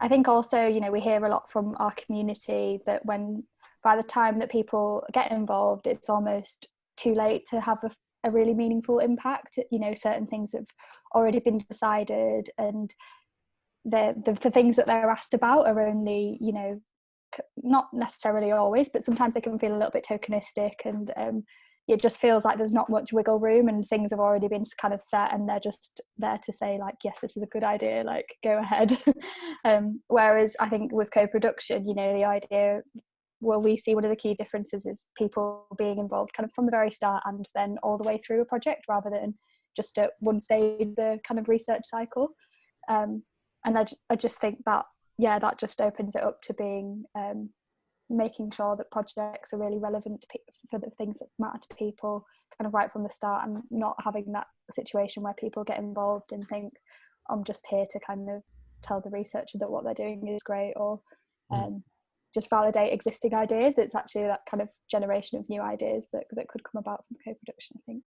I think also, you know, we hear a lot from our community that when by the time that people get involved, it's almost too late to have a, a really meaningful impact. You know, certain things have already been decided, and the, the the things that they're asked about are only, you know, not necessarily always, but sometimes they can feel a little bit tokenistic and um, it just feels like there's not much wiggle room and things have already been kind of set and they're just there to say like yes this is a good idea like go ahead. Um, whereas i think with co-production you know the idea well we see one of the key differences is people being involved kind of from the very start and then all the way through a project rather than just at one stage the kind of research cycle. Um, and I, I just think that yeah that just opens it up to being um, making sure that projects are really relevant for the things that matter to people kind of right from the start and not having that situation where people get involved and think i'm just here to kind of tell the researcher that what they're doing is great or hmm. um, just validate existing ideas it's actually that kind of generation of new ideas that, that could come about from co-production i think